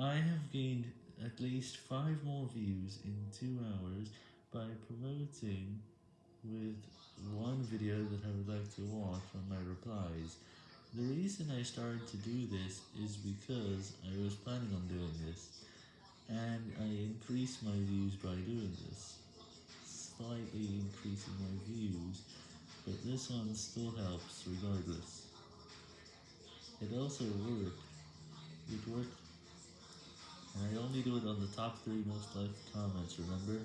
I have gained at least 5 more views in 2 hours by promoting with one video that I would like to watch on my replies. The reason I started to do this is because I was planning on doing this, and I increased my views by doing this, slightly increasing my views, but this one still helps regardless. It also worked, it worked, only do it on the top 3 most liked comments, remember?